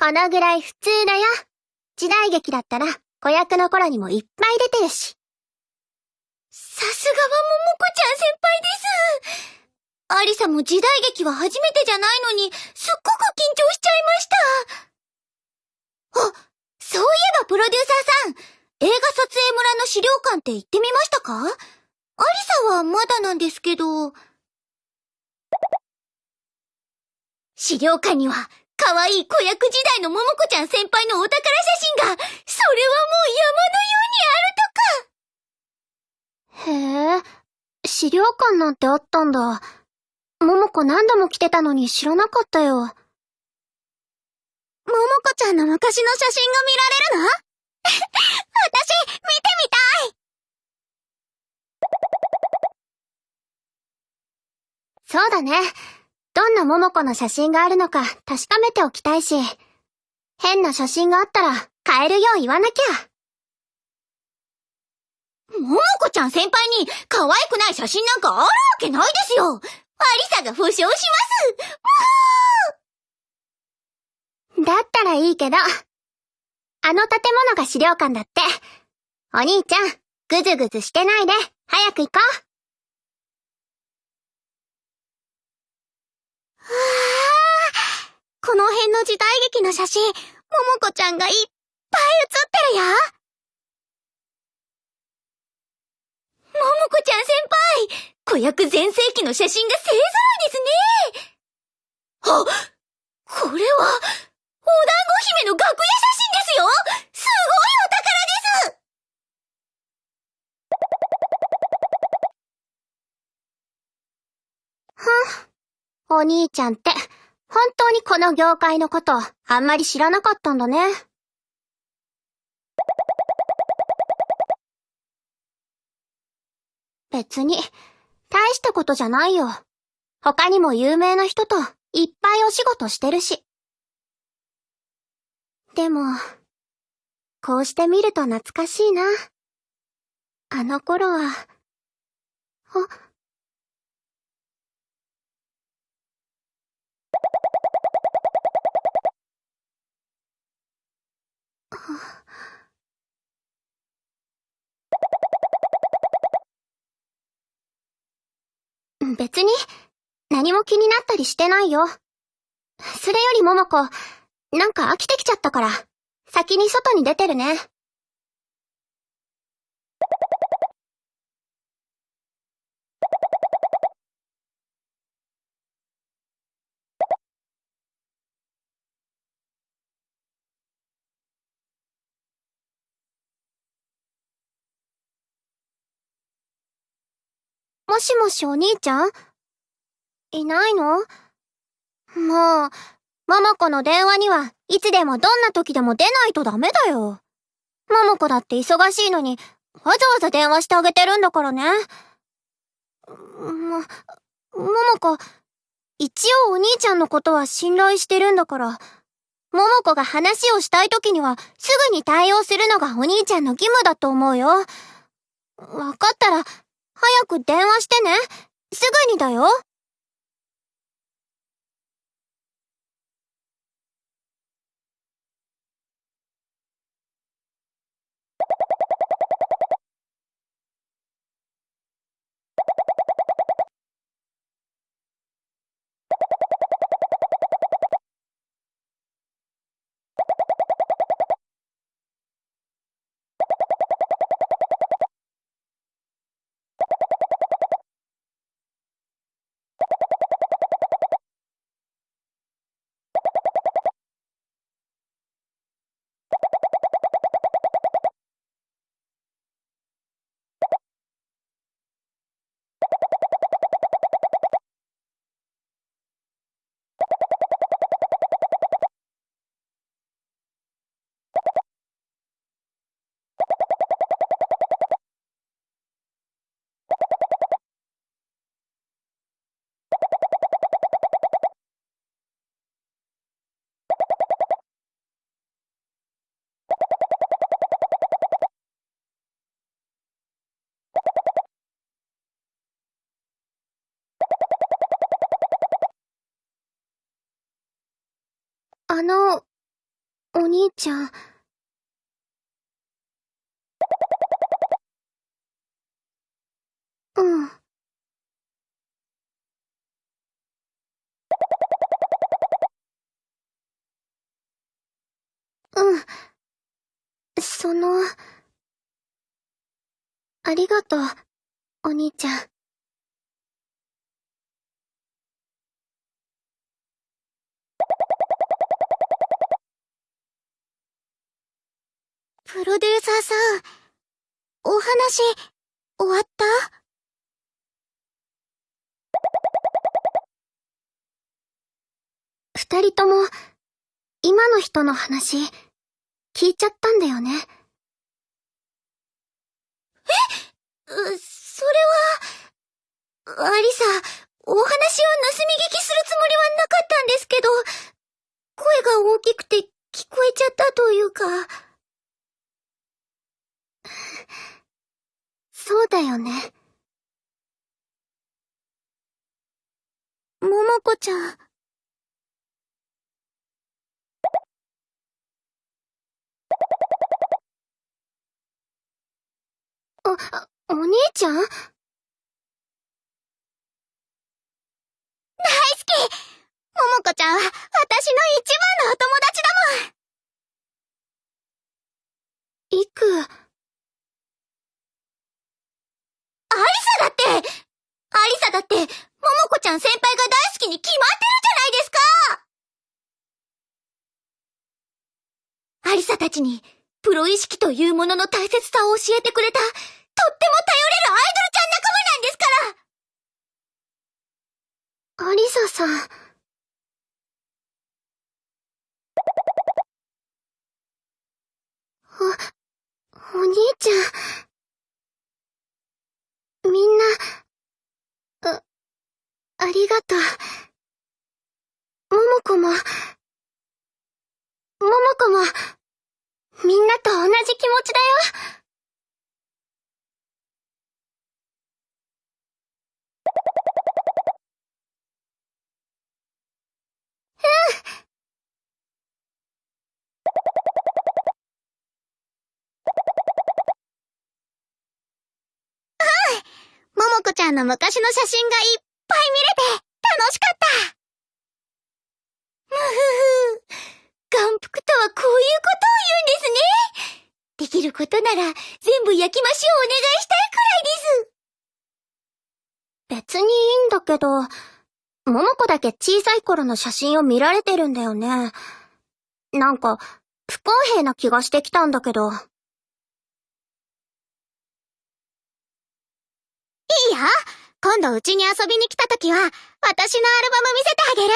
このぐらい普通だよ。時代劇だったら子役の頃にもいっぱい出てるし。さすがはももこちゃん先輩です。アリサも時代劇は初めてじゃないのに、すっごく緊張しちゃいました。あ、そういえばプロデューサーさん、映画撮影村の資料館って行ってみましたか？アリサはまだなんですけど。資料館には、可愛い子役時代のももこちゃん先輩のお宝写真が、それはもう山のようにあるとかへえ、資料館なんてあったんだ。ももこ何度も来てたのに知らなかったよ。ももこちゃんの昔の写真が見られるの？私、見てみたいそうだね。どんなももこの写真があるのか確かめておきたいし。変な写真があったら変えるよう言わなきゃ。ももこちゃん先輩に可愛くない写真なんかあるわけないですよアリサが保証しますだったらいいけど。あの建物が資料館だって。お兄ちゃん、ぐずぐずしてないで、早く行こう。この辺の時代劇の写真、ももこちゃんがいっぱい写ってるよ。ももこちゃん先輩、子役全盛期の写真が勢ぞろいですね。あ、これは、お団子姫の楽屋写真ですよすごいお宝ですふん。お兄ちゃんって、本当にこの業界のこと、あんまり知らなかったんだね。別に、大したことじゃないよ。他にも有名な人といっぱいお仕事してるし。でも、こうして見ると懐かしいな。あの頃は、あ、別に、何も気になったりしてないよ。それよりももこ、なんか飽きてきちゃったから、先に外に出てるね。もしもしお兄ちゃん？いないの？もう、ももこの電話にはいつでもどんな時でも出ないとダメだよ。ももこだって忙しいのに、わざわざ電話してあげてるんだからね。も、ももこ、一応お兄ちゃんのことは信頼してるんだから、ももこが話をしたい時にはすぐに対応するのがお兄ちゃんの義務だと思うよ。わかったら、早く電話してね。すぐにだよ。あの、お兄ちゃん。うん。うん。その、ありがとう、お兄ちゃん。プロデューサーさん、お話、終わった？二人とも、今の人の話、聞いちゃったんだよね。う、それは、アリサ、お話を盗み聞きするつもりはなかったんですけど、声が大きくて聞こえちゃったというか。そうだよね。ももこちゃん。お、お兄ちゃん？大好きももこちゃんは私の一番のお友達だもんいく、アリサだってアリサだって、ももこちゃん先輩が大好きに決まってるじゃないですかアリサたちに、プロ意識というものの大切さを教えてくれた、とっても頼れるアイドルちゃん仲間なんですからアリサさん。お、お兄ちゃん。みんな、あ、ありがとう。ももこも、ももこも、みんなと同じ気持ちだよ。ももこちゃんの昔の写真がいっぱい見れて、楽しかったむふふ。眼福とはこういうことを言うんですね。できることなら、全部焼き増しをお願いしたいくらいです。別にいいんだけど、ももこだけ小さい頃の写真を見られてるんだよね。なんか、不公平な気がしてきたんだけど。いいよ今度うちに遊びに来た時は、私のアルバム見せてあげる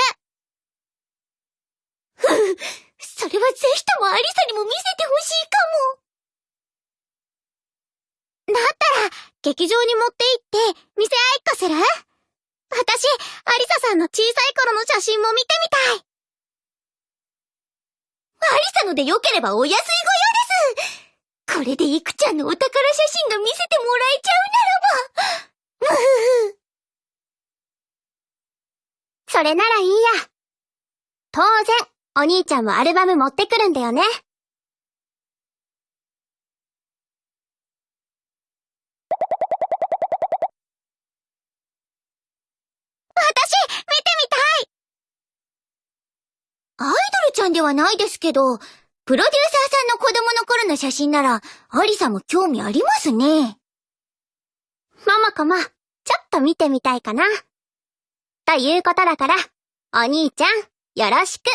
ふふ、それはぜひともアリサにも見せてほしいかも。だったら、劇場に持って行って、見せ合いっこする？私、アリサさんの小さい頃の写真も見てみたい。アリサので良ければお安いご用です。これでイクちゃんのお宝写真が見せてもらえちゃうならば。むふふ。それならいいや。当然、お兄ちゃんもアルバム持ってくるんだよね。ちゃんではないですけど、プロデューサーさんの子供の頃の写真なら、アリサも興味ありますね。ママかも、ちょっと見てみたいかな。ということだから、お兄ちゃん、よろしく。